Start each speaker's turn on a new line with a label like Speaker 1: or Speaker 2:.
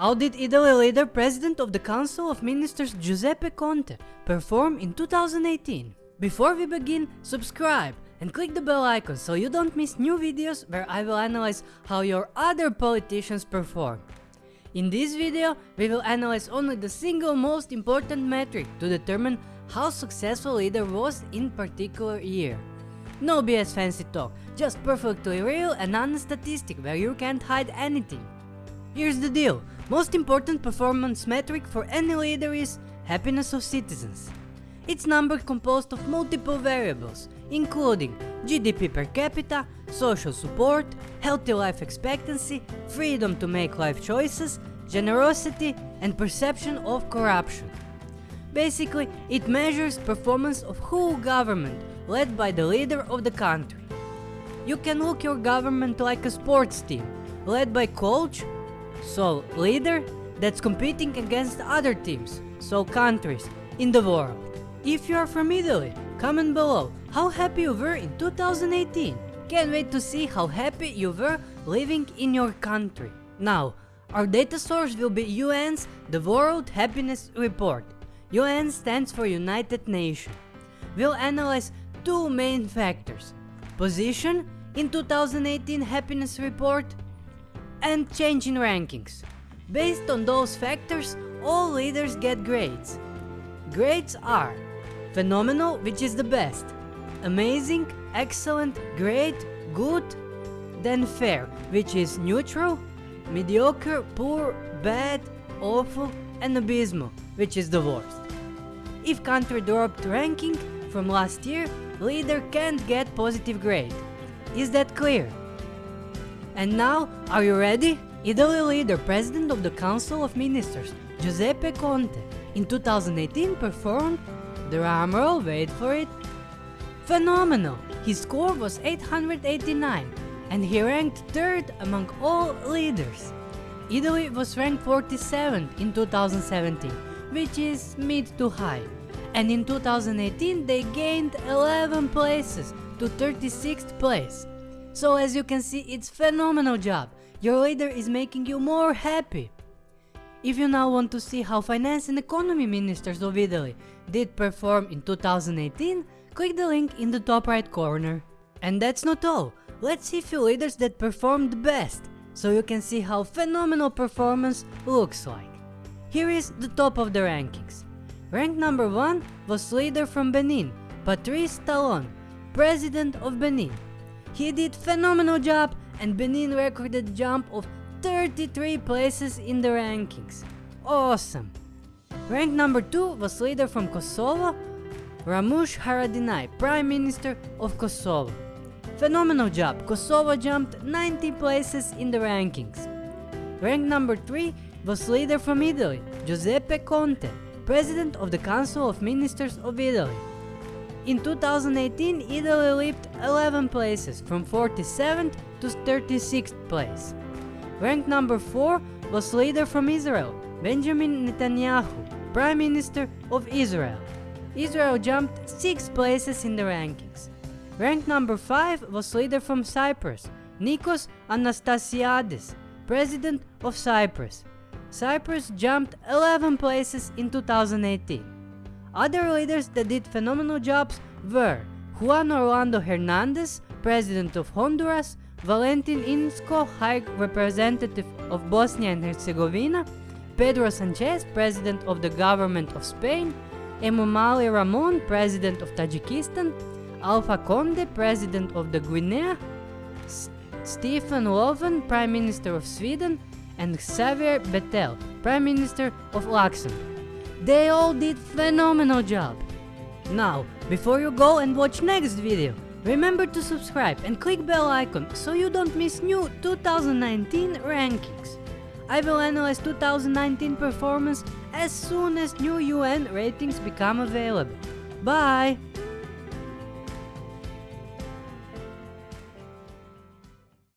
Speaker 1: How did Italy leader President of the Council of Ministers Giuseppe Conte perform in 2018? Before we begin, subscribe and click the bell icon so you don't miss new videos where I will analyze how your other politicians perform. In this video, we will analyze only the single most important metric to determine how successful leader was in particular year. No BS fancy talk, just perfectly real and honest statistic where you can't hide anything. Here's the deal, most important performance metric for any leader is happiness of citizens. It's number composed of multiple variables, including GDP per capita, social support, healthy life expectancy, freedom to make life choices, generosity, and perception of corruption. Basically, it measures performance of whole government led by the leader of the country. You can look your government like a sports team, led by coach, so leader, that's competing against other teams, so countries, in the world. If you are from Italy, comment below how happy you were in 2018. Can't wait to see how happy you were living in your country. Now, our data source will be UN's The World Happiness Report. UN stands for United Nations. We'll analyze two main factors. Position in 2018 happiness report and change in rankings. Based on those factors, all leaders get grades. Grades are phenomenal, which is the best, amazing, excellent, great, good, then fair, which is neutral, mediocre, poor, bad, awful, and abysmal, which is the worst. If country dropped ranking from last year, leader can't get positive grade. Is that clear? And now, are you ready? Italy leader, president of the Council of Ministers, Giuseppe Conte, in 2018 performed, the drumroll, wait for it, phenomenal. His score was 889 and he ranked third among all leaders. Italy was ranked 47th in 2017, which is mid to high. And in 2018 they gained 11 places to 36th place. So as you can see, it's phenomenal job. Your leader is making you more happy. If you now want to see how finance and economy ministers of Italy did perform in 2018, click the link in the top right corner. And that's not all. Let's see few leaders that performed best, so you can see how phenomenal performance looks like. Here is the top of the rankings. Rank number 1 was leader from Benin, Patrice Talon, president of Benin. He did phenomenal job and Benin recorded jump of 33 places in the rankings. Awesome! Rank number 2 was leader from Kosovo, Ramush Haradinaj, Prime Minister of Kosovo. Phenomenal job, Kosovo jumped 90 places in the rankings. Rank number 3 was leader from Italy, Giuseppe Conte, President of the Council of Ministers of Italy. In 2018, Italy leaped 11 places from 47th to 36th place. Ranked number 4 was leader from Israel, Benjamin Netanyahu, Prime Minister of Israel. Israel jumped 6 places in the rankings. Ranked number 5 was leader from Cyprus, Nikos Anastasiades, President of Cyprus. Cyprus jumped 11 places in 2018. Other leaders that did phenomenal jobs were Juan Orlando Hernandez, President of Honduras, Valentin Inzko, High Representative of Bosnia and Herzegovina, Pedro Sanchez, President of the Government of Spain, Emomali Rahmon, President of Tajikistan, Alpha Conde, President of the Guinea, S Stefan Löfven, Prime Minister of Sweden, and Xavier Bettel, Prime Minister of Luxembourg. They all did phenomenal job. Now, before you go and watch next video, remember to subscribe and click bell icon so you don't miss new 2019 rankings. I will analyze 2019 performance as soon as new UN ratings become available. Bye!